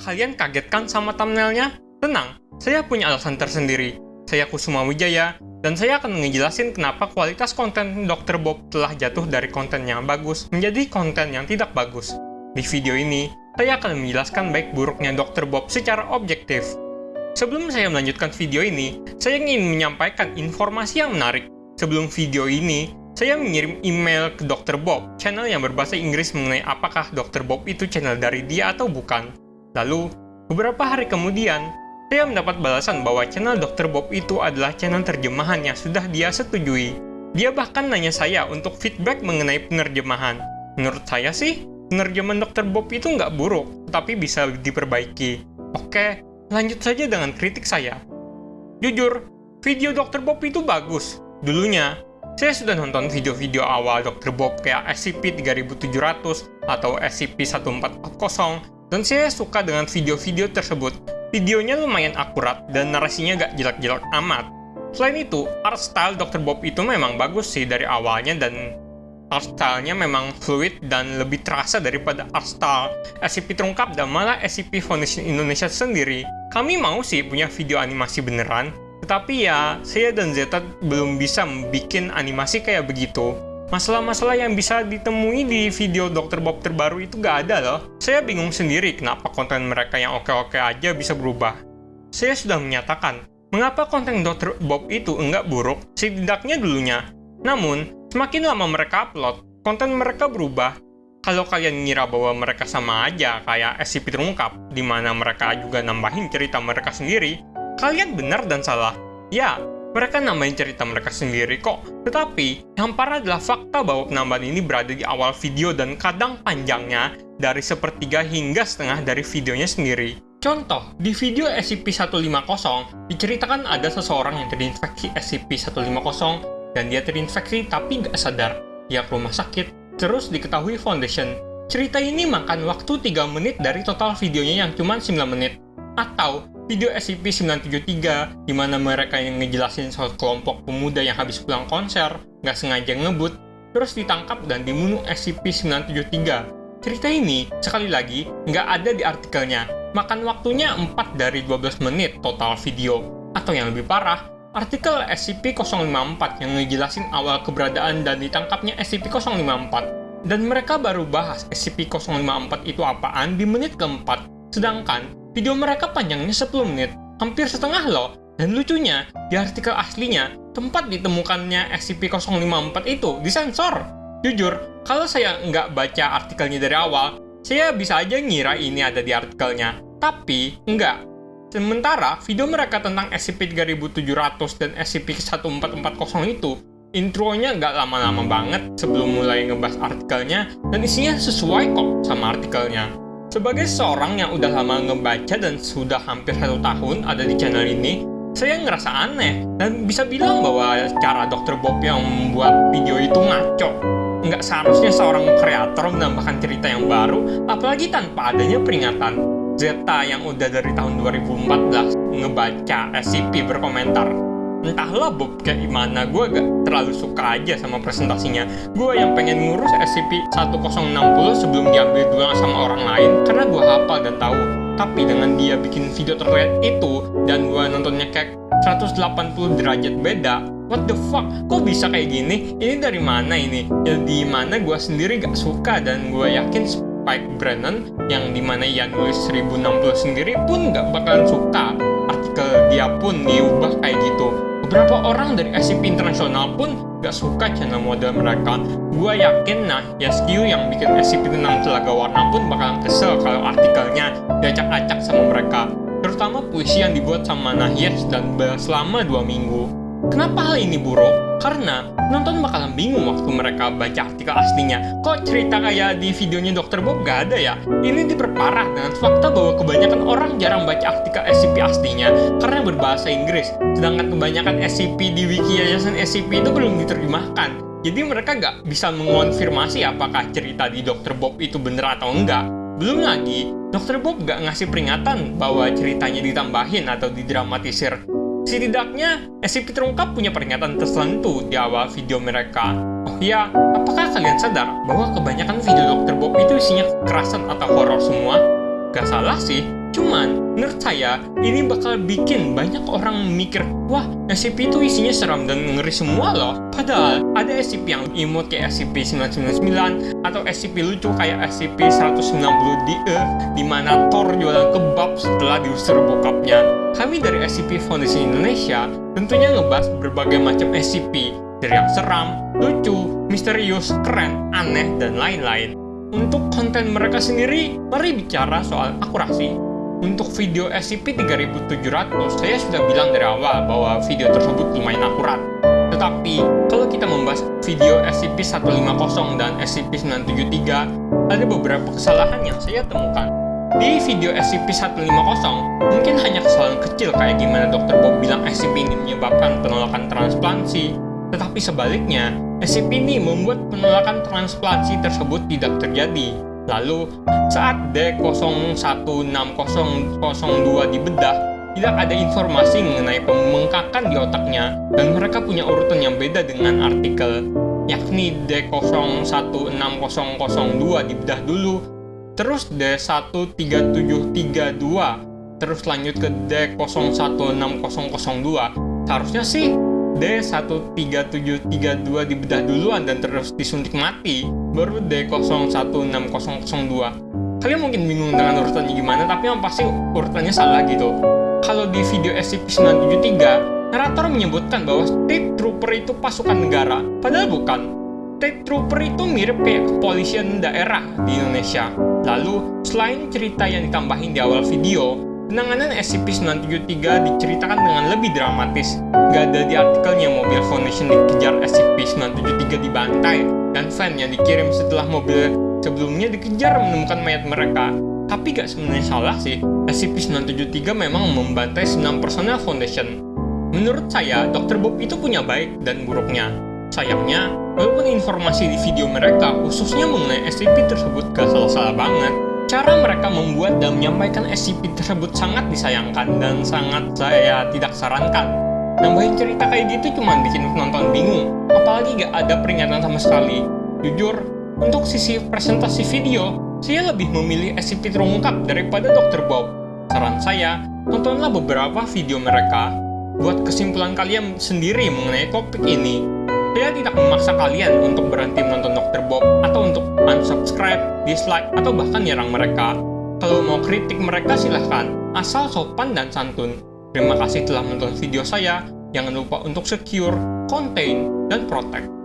Kalian kaget kan sama thumbnailnya? Tenang, saya punya alasan tersendiri. Saya Kusuma Wijaya, dan saya akan ngejelasin kenapa kualitas konten Dr. Bob telah jatuh dari konten yang bagus menjadi konten yang tidak bagus. Di video ini, saya akan menjelaskan baik buruknya Dr. Bob secara objektif. Sebelum saya melanjutkan video ini, saya ingin menyampaikan informasi yang menarik. Sebelum video ini, saya mengirim email ke Dr. Bob, channel yang berbahasa Inggris mengenai apakah Dr. Bob itu channel dari dia atau bukan. Lalu, beberapa hari kemudian, saya mendapat balasan bahwa channel Dr. Bob itu adalah channel terjemahan yang sudah dia setujui. Dia bahkan nanya saya untuk feedback mengenai penerjemahan. Menurut saya sih, penerjemahan Dr. Bob itu nggak buruk, tapi bisa diperbaiki. Oke, lanjut saja dengan kritik saya. Jujur, video Dr. Bob itu bagus. Dulunya, saya sudah nonton video-video awal Dr. Bob kayak SCP-3700 atau SCP-1440, dan saya suka dengan video-video tersebut. Videonya lumayan akurat dan narasinya gak jelek-jelek amat. Selain itu, art style Dr. Bob itu memang bagus sih dari awalnya dan art style-nya memang fluid dan lebih terasa daripada art style SCP terungkap dan malah SCP Foundation Indonesia sendiri. Kami mau sih punya video animasi beneran, tetapi ya saya dan Zeta belum bisa bikin animasi kayak begitu. Masalah-masalah yang bisa ditemui di video Dr. Bob terbaru itu gak ada loh. Saya bingung sendiri kenapa konten mereka yang oke-oke aja bisa berubah. Saya sudah menyatakan, mengapa konten Dr. Bob itu enggak buruk, setidaknya dulunya. Namun, semakin lama mereka upload, konten mereka berubah. Kalau kalian ngira bahwa mereka sama aja kayak SCP terungkap, di mana mereka juga nambahin cerita mereka sendiri, kalian benar dan salah. Ya, mereka nambahin cerita mereka sendiri kok. Tetapi, yang parah adalah fakta bahwa penambahan ini berada di awal video dan kadang panjangnya dari sepertiga hingga setengah dari videonya sendiri. Contoh, di video SCP-150, diceritakan ada seseorang yang terinfeksi SCP-150 dan dia terinfeksi tapi nggak sadar. Dia ke rumah sakit, terus diketahui Foundation. Cerita ini makan waktu 3 menit dari total videonya yang cuma 9 menit. Atau, video SCP-973 di mana mereka yang ngejelasin soal kelompok pemuda yang habis pulang konser, nggak sengaja ngebut, terus ditangkap dan dibunuh SCP-973. Cerita ini, sekali lagi, nggak ada di artikelnya, makan waktunya 4 dari 12 menit total video. Atau yang lebih parah, artikel SCP-054 yang ngejelasin awal keberadaan dan ditangkapnya SCP-054. Dan mereka baru bahas SCP-054 itu apaan di menit keempat, sedangkan Video mereka panjangnya 10 menit, hampir setengah loh. Dan lucunya, di artikel aslinya, tempat ditemukannya SCP-054 itu disensor. Jujur, kalau saya nggak baca artikelnya dari awal, saya bisa aja ngira ini ada di artikelnya. Tapi, enggak. Sementara, video mereka tentang SCP-3700 dan SCP-1440 itu, intronya nggak lama-lama banget sebelum mulai ngebahas artikelnya, dan isinya sesuai kok sama artikelnya. Sebagai seorang yang udah lama ngebaca dan sudah hampir satu tahun ada di channel ini, saya ngerasa aneh dan bisa bilang bahwa cara Dr. Bob yang membuat video itu ngaco. Nggak seharusnya seorang kreator menambahkan cerita yang baru, apalagi tanpa adanya peringatan. Zeta yang udah dari tahun 2014 ngebaca SCP berkomentar, entahlah Bob kayak gimana. Gue gak terlalu suka aja sama presentasinya. Gue yang pengen ngurus SCP-1060 sebelum diambil dulu sama orang lain. Karena gue hafal dan tahu. Tapi dengan dia bikin video terlihat itu dan gue nontonnya kayak 180 derajat beda what the fuck? Kok bisa kayak gini? Ini dari mana ini? Ya di mana gue sendiri gak suka dan gue yakin Spike Brennan yang di mana ia nulis 1060 sendiri pun gak bakalan suka. Artikel dia pun diubah kayak gitu Beberapa orang dari SCP internasional pun gak suka channel model mereka. Gua yakin nah, Yaskyu yang bikin SCP tentang Telaga Warna pun bakalan kesel kalau artikelnya diacak-acak sama mereka. Terutama puisi yang dibuat sama Nahyes dan selama dua minggu. Kenapa hal ini buruk? Karena nonton bakalan bingung waktu mereka baca artikel aslinya. Kok cerita kayak di videonya Dr. Bob gak ada ya? Ini diperparah dengan fakta bahwa kebanyakan orang jarang baca artikel SCP aslinya karena berbahasa Inggris. Sedangkan kebanyakan SCP di wiki yayasan SCP itu belum diterjemahkan. Jadi mereka gak bisa mengonfirmasi apakah cerita di Dr. Bob itu bener atau enggak. Belum lagi, Dr. Bob gak ngasih peringatan bahwa ceritanya ditambahin atau didramatisir Setidaknya, SCP terungkap punya peringatan tertentu di awal video mereka. Oh iya, apakah kalian sadar bahwa kebanyakan video Dr. Bob itu isinya kekerasan atau horor semua? Gak salah sih, Cuman, menurut saya, ini bakal bikin banyak orang mikir, wah, SCP itu isinya seram dan ngeri semua loh. Padahal, ada SCP yang imut kayak SCP-999, atau SCP lucu kayak SCP-190-DE, di mana Thor jualan kebab setelah diusir bokapnya. Kami dari SCP Foundation Indonesia tentunya ngebahas berbagai macam SCP, dari yang seram, lucu, misterius, keren, aneh, dan lain-lain. Untuk konten mereka sendiri, mari bicara soal akurasi. Untuk video SCP-3700, saya sudah bilang dari awal bahwa video tersebut lumayan akurat. Tetapi, kalau kita membahas video SCP-150 dan SCP-973, ada beberapa kesalahan yang saya temukan. Di video SCP-150, mungkin hanya kesalahan kecil kayak gimana Dr. Bob bilang SCP ini menyebabkan penolakan transplantasi, tetapi sebaliknya, SCP ini membuat penolakan transplantasi tersebut tidak terjadi. Lalu, saat D016002 dibedah, tidak ada informasi mengenai pembengkakan di otaknya, dan mereka punya urutan yang beda dengan artikel, yakni D016002 dibedah dulu, terus D13732, terus lanjut ke D016002. Seharusnya sih D13732 dibedah duluan dan terus disuntik mati, baru D01602. Kalian mungkin bingung dengan urutannya gimana, tapi yang pasti urutannya salah gitu. Kalau di video SCP-973, narator menyebutkan bahwa State Trooper itu pasukan negara, padahal bukan. State Trooper itu mirip kayak kepolisian daerah di Indonesia. Lalu, selain cerita yang ditambahin di awal video, Penanganan SCP-973 diceritakan dengan lebih dramatis. Gak ada di artikelnya mobil Foundation dikejar SCP-973 dibantai, dan fan yang dikirim setelah mobil sebelumnya dikejar menemukan mayat mereka. Tapi gak sebenarnya salah sih, SCP-973 memang membantai 9 personel Foundation. Menurut saya, Dr. Bob itu punya baik dan buruknya. Sayangnya, walaupun informasi di video mereka khususnya mengenai SCP tersebut gak salah-salah banget, Cara mereka membuat dan menyampaikan SCP tersebut sangat disayangkan dan sangat saya tidak sarankan. Nambahin cerita kayak gitu cuma bikin penonton bingung, apalagi gak ada peringatan sama sekali. Jujur, untuk sisi presentasi video, saya lebih memilih SCP terungkap daripada Dr. Bob. Saran saya, tontonlah beberapa video mereka. Buat kesimpulan kalian sendiri mengenai topik ini, saya tidak memaksa kalian untuk berhenti menonton Dr. Bob atau untuk unsubscribe, dislike, atau bahkan nyerang mereka. Kalau mau kritik mereka silahkan, asal sopan dan santun. Terima kasih telah menonton video saya. Jangan lupa untuk secure, contain, dan protect.